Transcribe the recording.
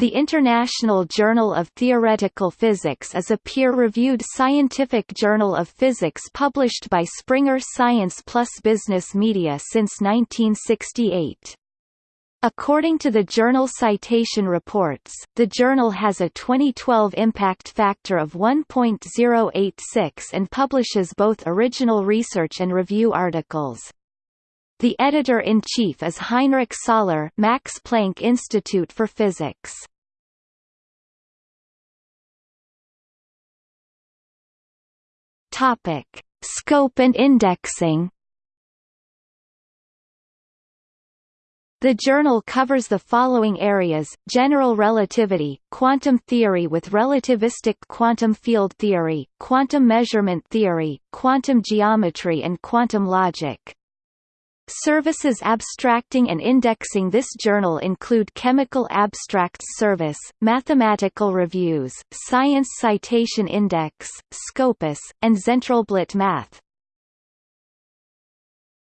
The International Journal of Theoretical Physics is a peer-reviewed scientific journal of physics published by Springer Science Plus Business Media since 1968. According to the Journal Citation Reports, the journal has a 2012 impact factor of 1.086 and publishes both original research and review articles. The editor-in-chief is Heinrich Saller Max Planck Institute for Physics. Topic: Scope and indexing. The journal covers the following areas, general relativity, quantum theory with relativistic quantum field theory, quantum measurement theory, quantum geometry and quantum logic. Services abstracting and indexing this journal include Chemical Abstracts Service, Mathematical Reviews, Science Citation Index, Scopus, and Zentralblatt Math.